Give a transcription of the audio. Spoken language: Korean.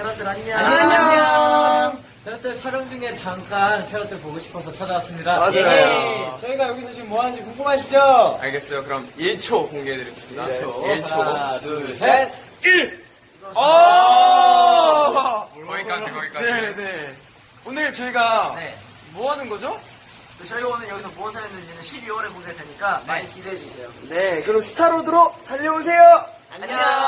캐럿들 안녕. 안녕. 캐럿들 촬영 중에 잠깐 캐럿들 보고 싶어서 찾아왔습니다. 맞아요. 예. 저희가 여기서 지금 뭐 하는지 궁금하시죠? 알겠어요. 그럼 1초 공개해드리겠습니다. 1초. 1초. 하나, 둘, 네. 셋. 1! 오! 어! 거기까지, 거기까지. 네, 네. 오늘 저희가 네. 뭐 하는 거죠? 저희가 오늘 여기서 무엇을 했는지는 12월에 공개될 테니까 네. 많이 기대해 주세요. 네, 그럼 스타로드로 달려오세요. 안녕. 봐요.